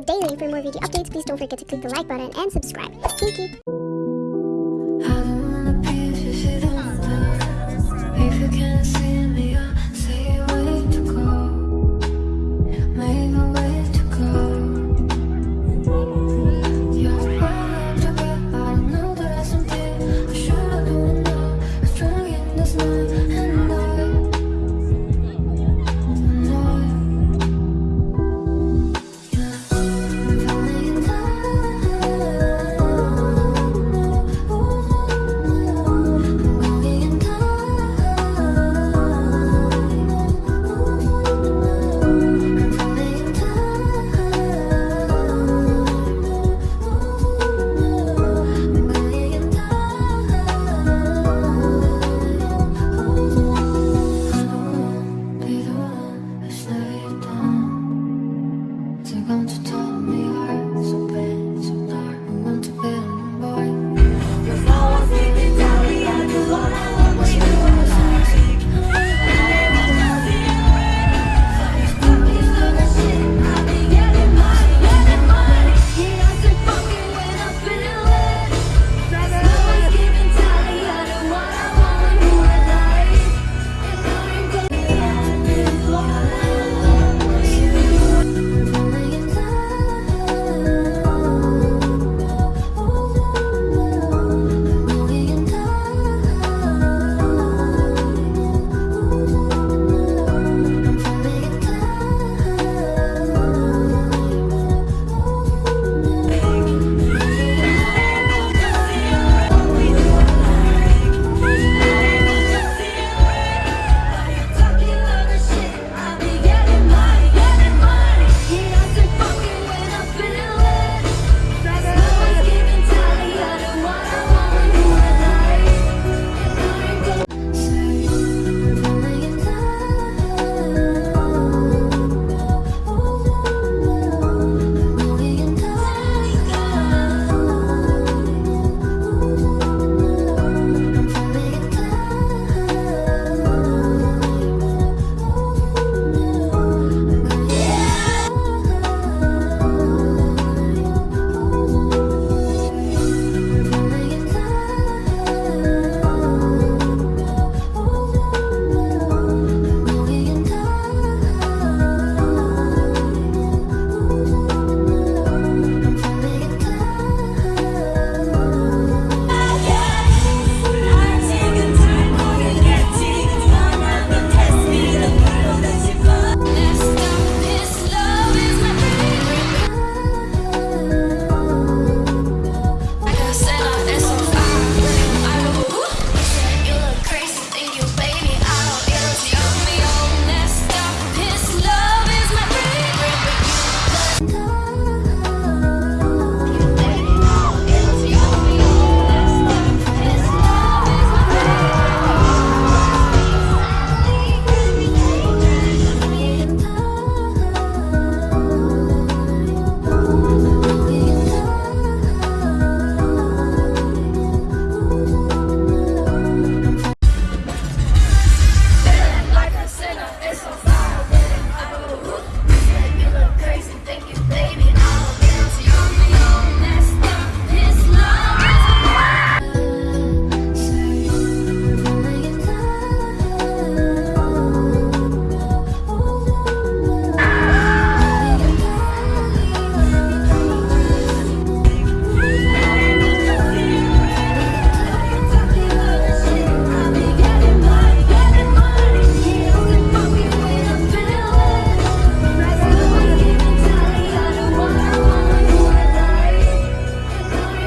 daily for more video updates. Please don't forget to click the like button and subscribe. Thank you. If you can't see me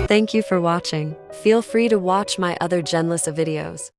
Thank you for watching. Feel free to watch my other Genless videos.